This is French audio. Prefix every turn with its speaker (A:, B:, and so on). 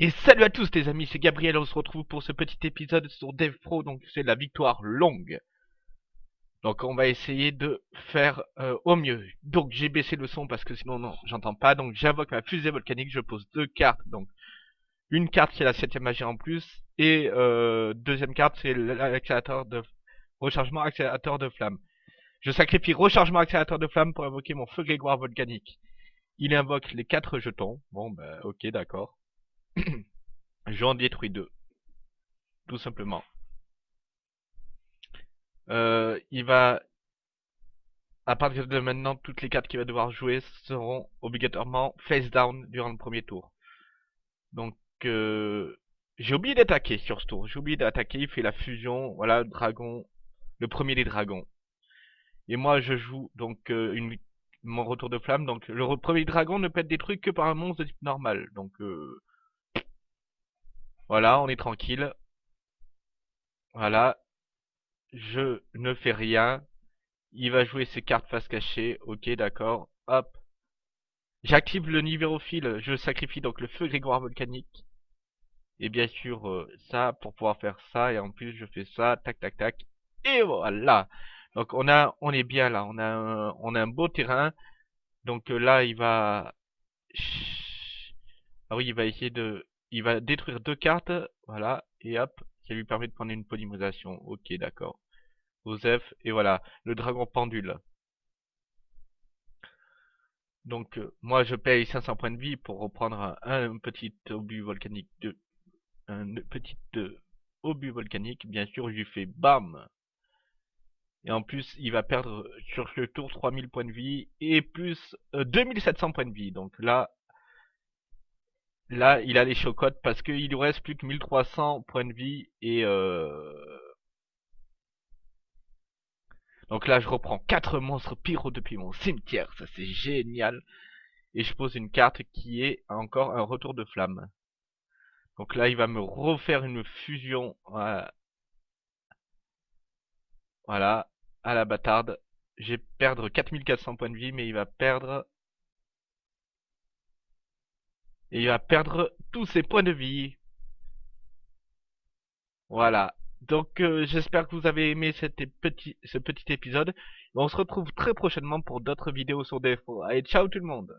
A: Et salut à tous les amis, c'est Gabriel, on se retrouve pour ce petit épisode sur Dev Pro, donc c'est la victoire longue. Donc on va essayer de faire euh, au mieux. Donc j'ai baissé le son parce que sinon non, j'entends pas. Donc j'invoque ma fusée volcanique, je pose deux cartes. Donc une carte c'est la septième magie en plus et euh, deuxième carte c'est l'accélérateur de rechargement accélérateur de flamme. Je sacrifie rechargement accélérateur de flamme pour invoquer mon feu grégoire volcanique. Il invoque les quatre jetons. Bon bah ok d'accord. J'en détruis deux. Tout simplement. Euh, il va... À partir de maintenant, toutes les cartes qu'il va devoir jouer seront obligatoirement face down durant le premier tour. Donc, euh, j'ai oublié d'attaquer sur ce tour. J'ai oublié d'attaquer, il fait la fusion, voilà, dragon, le premier des dragons. Et moi, je joue donc euh, une, mon retour de flamme. Donc, le premier dragon ne peut être détruit que par un monstre de type normal. Donc, voilà, on est tranquille. Voilà. Je ne fais rien. Il va jouer ses cartes face cachée. Ok, d'accord. Hop. J'active le nivérophile. Je sacrifie donc le feu grégoire volcanique. Et bien sûr, euh, ça, pour pouvoir faire ça. Et en plus, je fais ça. Tac, tac, tac. Et voilà. Donc, on a, on est bien là. On a un, on a un beau terrain. Donc euh, là, il va... Ah oui, il va essayer de il va détruire deux cartes, voilà, et hop, ça lui permet de prendre une polymérisation. Ok, d'accord. Osef, et voilà, le dragon pendule. Donc, euh, moi, je paye 500 points de vie pour reprendre un, petit obus volcanique de... Un petit euh, obus volcanique, bien sûr, je lui fais BAM Et en plus, il va perdre sur ce tour 3000 points de vie et plus 2700 euh, points de vie. Donc là, Là, il a les chocottes parce qu'il lui reste plus que 1300 points de vie et euh... Donc là, je reprends 4 monstres pyro depuis mon cimetière, ça c'est génial. Et je pose une carte qui est encore un retour de flamme. Donc là, il va me refaire une fusion. Voilà, voilà à la bâtarde. J'ai perdre 4400 points de vie, mais il va perdre et il va perdre tous ses points de vie. Voilà. Donc euh, j'espère que vous avez aimé ce petit épisode. On se retrouve très prochainement pour d'autres vidéos sur défaut. Allez, ciao tout le monde